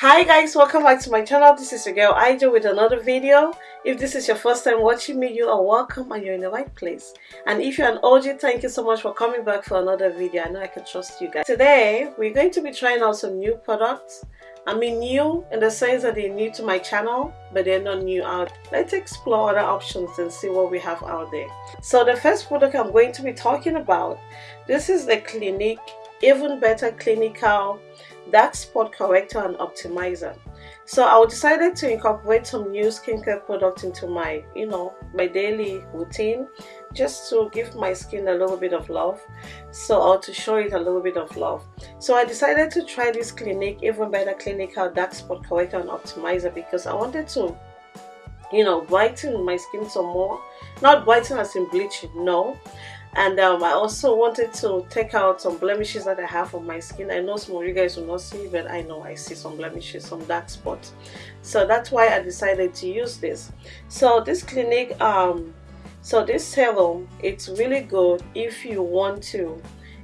hi guys welcome back to my channel. This is your girl Ijo with another video. If this is your first time watching me you are welcome and you're in the right place. And if you're an OG thank you so much for coming back for another video. I know I can trust you guys. Today we're going to be trying out some new products. I mean new in the sense that they're new to my channel but they're not new out. Let's explore other options and see what we have out there. So the first product I'm going to be talking about this is the Clinique even better clinical dark spot corrector and optimizer. So I decided to incorporate some new skincare product into my you know my daily routine just to give my skin a little bit of love. So or to show it a little bit of love. So I decided to try this Clinique even better clinical uh, dark spot corrector and optimizer because I wanted to you know brighten my skin some more. Not brighten as in bleaching no and um, I also wanted to take out some blemishes that I have on my skin. I know some of you guys will not see but I know I see some blemishes some dark spots. So that's why I decided to use this. So this Clinique um so this serum it's really good if you want to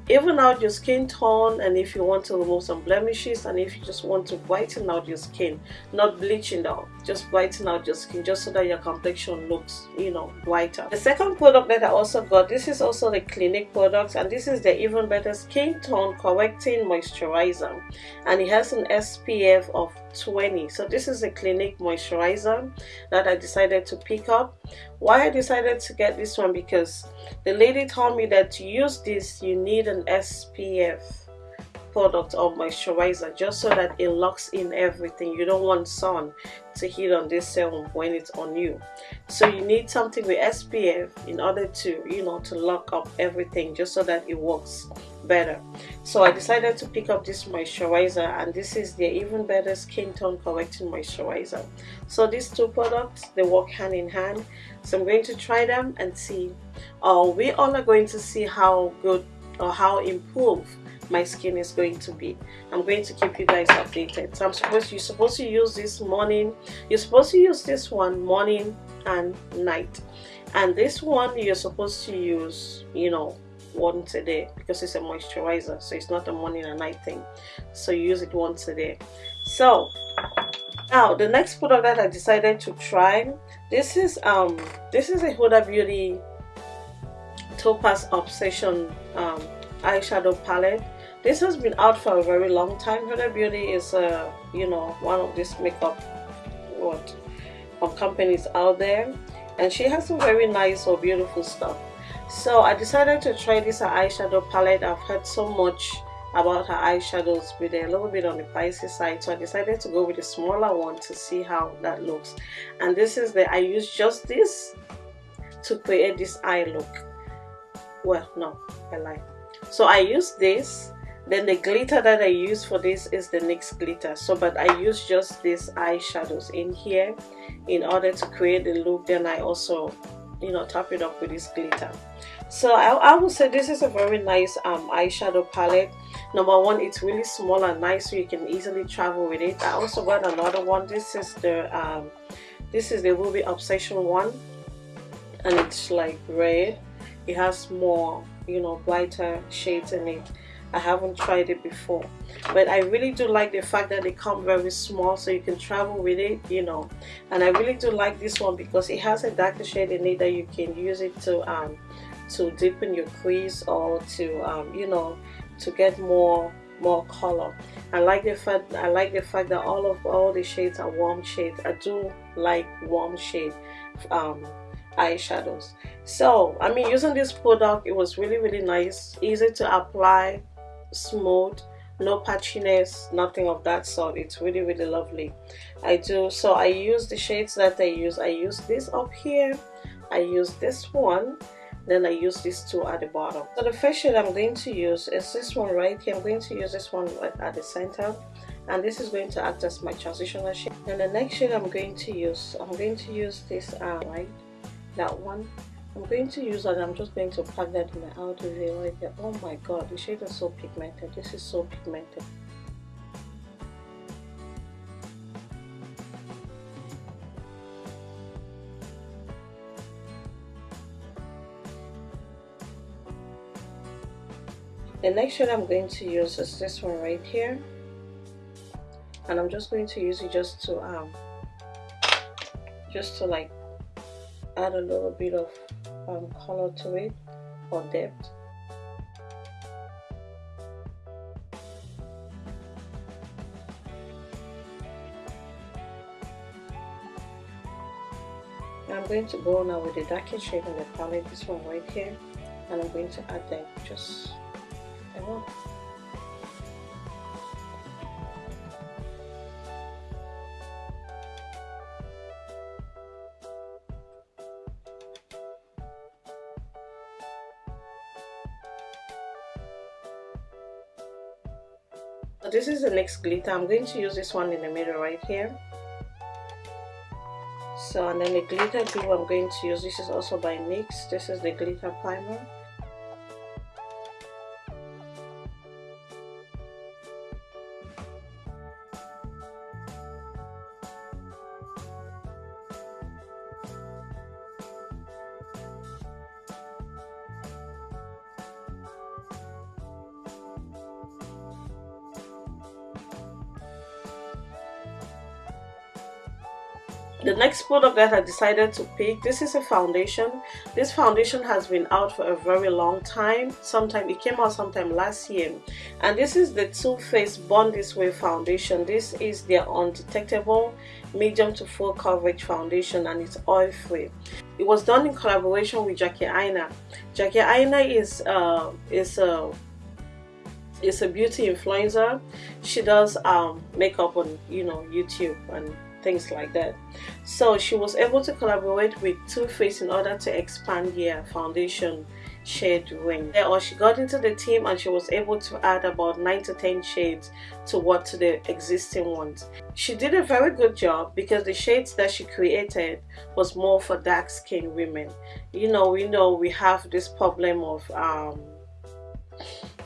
even out your skin tone and if you want to remove some blemishes and if you just want to brighten out your skin not bleaching out just brighten out your skin just so that your complexion looks you know whiter. The second product that i also got this is also the clinique product and this is the even better skin tone correcting moisturizer and it has an spf of 20 so this is a clinique moisturizer that i decided to pick up. Why i decided to get this one because the lady told me that to use this you need an spf product or moisturizer just so that it locks in everything. You don't want sun to hit on this serum when it's on you. So you need something with SPF in order to you know to lock up everything just so that it works better. So I decided to pick up this moisturizer and this is the even better skin tone correcting moisturizer. So these two products they work hand in hand. So I'm going to try them and see. Uh, we all are going to see how good or how improved my skin is going to be. I'm going to keep you guys updated. So i'm supposed you're supposed to use this morning you're supposed to use this one morning and night. And this one you're supposed to use you know once a day because it's a moisturizer. So it's not a morning and night thing. So you use it once a day. So now the next product that i decided to try this is um this is a huda beauty topaz obsession um, eyeshadow palette this has been out for a very long time. Huda Beauty is uh, you know one of these makeup what of companies out there. And she has some very nice or beautiful stuff. So I decided to try this eyeshadow palette. I've heard so much about her eyeshadows but they're a little bit on the pricey side. So I decided to go with a smaller one to see how that looks. And this is the I use just this to create this eye look. Well no I lie so I use this then the glitter that I use for this is the NYX glitter. So but I use just these eyeshadows in here in order to create the look. Then I also you know top it up with this glitter. So I, I would say this is a very nice um, eyeshadow palette. Number one it's really small and nice so you can easily travel with it. I also got another one. This is the um, this is the Ruby Obsession one and it's like red. It has more you know brighter shades in it I haven't tried it before. But I really do like the fact that they come very small so you can travel with it you know. And I really do like this one because it has a darker shade in it that you can use it to um to deepen your crease or to um you know to get more more color. I like the fact I like the fact that all of all the shades are warm shades. I do like warm shade um eyeshadows. So I mean using this product it was really really nice easy to apply smooth no patchiness nothing of that sort. It's really really lovely. I do so I use the shades that I use. I use this up here. I use this one. Then I use these two at the bottom. So the first shade I'm going to use is this one right here. I'm going to use this one right at the center. And this is going to act as my transitional shade. And the next shade I'm going to use I'm going to use this uh, right that one I'm going to use that. I'm just going to pack that in my outer V right there. Oh my god, the shade is so pigmented. This is so pigmented. The next shade I'm going to use is this one right here. And and I'm just going to use it just to um just to like add a little bit of um, color to it or depth. I'm going to go now with the darkest shade on the palette, this one right here, and I'm going to add that just. This is the next glitter. I'm going to use this one in the middle right here. So and then the glitter glue i'm going to use. This is also by nyx this is the glitter primer the next product that I decided to pick this is a foundation. This foundation has been out for a very long time. Sometime it came out sometime last year. And this is the Too Faced Born This Way foundation. This is their undetectable medium to full coverage foundation and it's oil free. It was done in collaboration with Jackie Aina. Jackie Aina is uh, is a is a beauty influencer. She does um, makeup on you know YouTube and things like that. So she was able to collaborate with Too Faced in order to expand their foundation shade range or she got into the team and she was able to add about 9 to 10 shades to what to the existing ones. She did a very good job because the shades that she created was more for dark skinned women. You know we know we have this problem of um,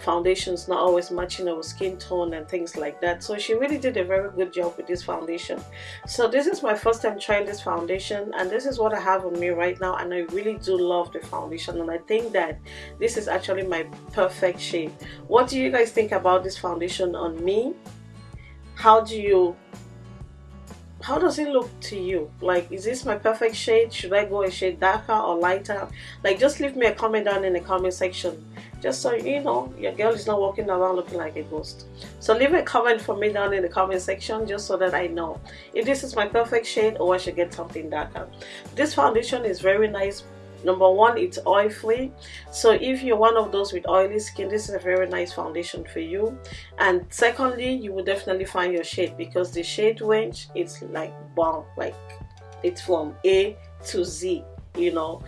foundations not always matching our skin tone and things like that. So she really did a very good job with this foundation. So this is my first time trying this foundation and this is what I have on me right now and I really do love the foundation and I think that this is actually my perfect shade what do you guys think about this foundation on me? How do you how does it look to you? Like is this my perfect shade? Should i go a shade darker or lighter? Like just leave me a comment down in the comment section just so you know your girl is not walking around looking like a ghost. So leave a comment for me down in the comment section just so that i know if this is my perfect shade or i should get something darker. This foundation is very nice. Number one it's oil free so if you're one of those with oily skin this is a very nice foundation for you. And secondly you will definitely find your shade because the shade range is like wow like it's from a to z you know.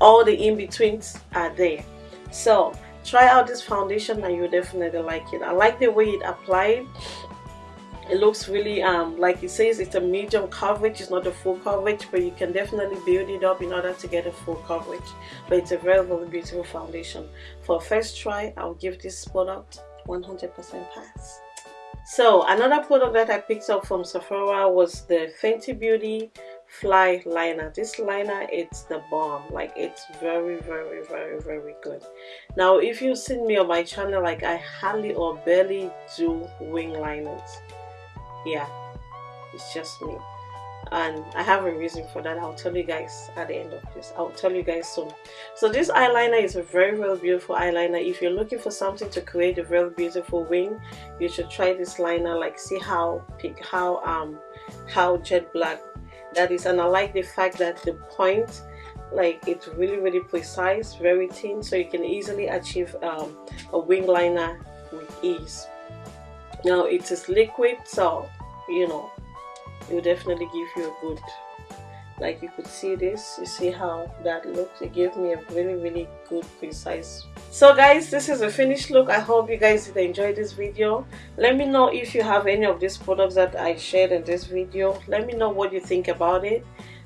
All the in-betweens are there. So try out this foundation and you'll definitely like it. I like the way it applied. It looks really um like it says it's a medium coverage it's not a full coverage but you can definitely build it up in order to get a full coverage. But it's a very very beautiful foundation. For first try i'll give this product 100 percent pass. So another product that i picked up from sephora was the fenty beauty fly liner. This liner it's the bomb. Like it's very very very very good. Now if you've seen me on my channel like i hardly or barely do wing liners. Yeah it's just me. And I have a reason for that. I'll tell you guys at the end of this. I'll tell you guys soon. So this eyeliner is a very very beautiful eyeliner. If you're looking for something to create a very beautiful wing you should try this liner. Like see how pick how um how jet black that is and I like the fact that the point like it's really really precise very thin so you can easily achieve um, a wing liner with ease. Now it is liquid so you know it will definitely give you a good like you could see this you see how that looks? It gave me a really really good precise so guys this is a finished look i hope you guys did enjoy this video let me know if you have any of these products that i shared in this video let me know what you think about it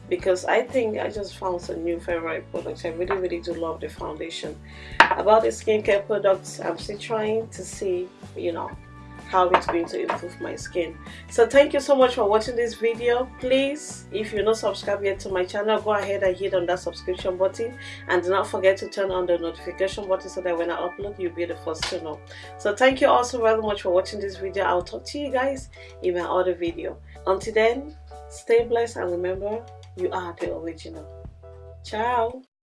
because I think I just found some new favorite products. I really really do love the foundation. About the skincare products, I'm still trying to see, you know, how it's going to improve my skin. So thank you so much for watching this video. Please if you're not subscribed yet to my channel go ahead and hit on that subscription button. And do not forget to turn on the notification button so that when i upload you'll be the first to know. So thank you also very much for watching this video. I'll talk to you guys in my other video. Until then stay blessed and remember you are the original. Ciao